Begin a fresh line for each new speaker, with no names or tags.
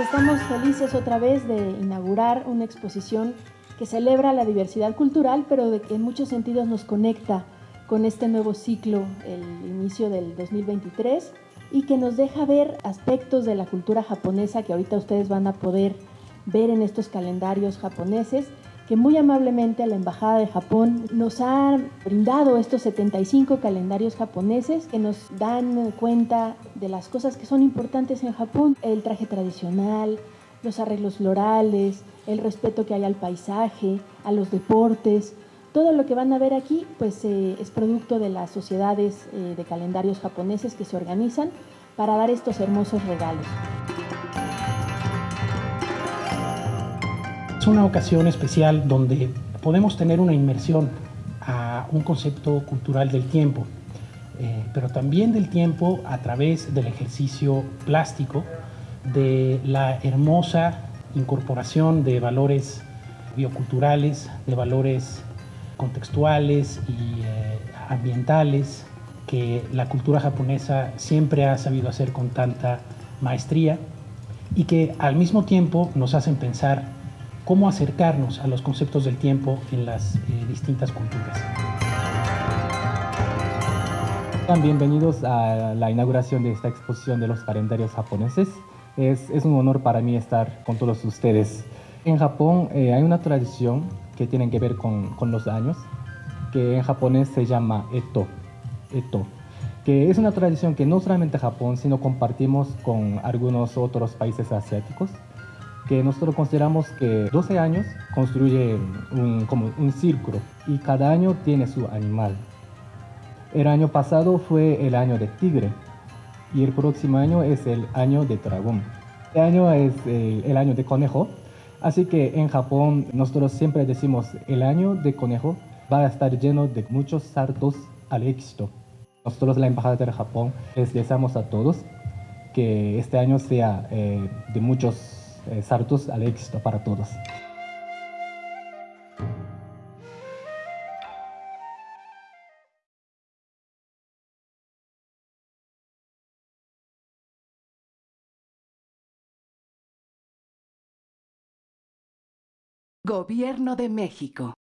estamos felices otra vez de inaugurar una exposición que celebra la diversidad cultural, pero que en muchos sentidos nos conecta con este nuevo ciclo, el inicio del 2023, y que nos deja ver aspectos de la cultura japonesa que ahorita ustedes van a poder ver en estos calendarios japoneses muy amablemente la Embajada de Japón nos ha brindado estos 75 calendarios japoneses que nos dan cuenta de las cosas que son importantes en Japón, el traje tradicional, los arreglos florales, el respeto que hay al paisaje, a los deportes. Todo lo que van a ver aquí pues, eh, es producto de las sociedades eh, de calendarios japoneses que se organizan para dar estos hermosos regalos.
Es una ocasión especial donde podemos tener una inmersión a un concepto cultural del tiempo, eh, pero también del tiempo a través del ejercicio plástico, de la hermosa incorporación de valores bioculturales, de valores contextuales y eh, ambientales que la cultura japonesa siempre ha sabido hacer con tanta maestría y que al mismo tiempo nos hacen pensar cómo acercarnos a los conceptos del tiempo en las eh, distintas culturas.
Bienvenidos a la inauguración de esta exposición de los calendarios japoneses. Es, es un honor para mí estar con todos ustedes. En Japón eh, hay una tradición que tiene que ver con, con, los años, que en japonés se llama Eto, Eto, que es una tradición que no solamente Japón, sino compartimos con algunos otros países asiáticos que nosotros consideramos que 12 años construye un, como un círculo y cada año tiene su animal. El año pasado fue el año de tigre y el próximo año es el año de dragón. Este año es eh, el año de conejo, así que en Japón nosotros siempre decimos el año de conejo va a estar lleno de muchos saltos al éxito. Nosotros, la Embajada de Japón, les deseamos a todos que este año sea eh, de muchos eh, saltos al éxito para todos.
Gobierno de México.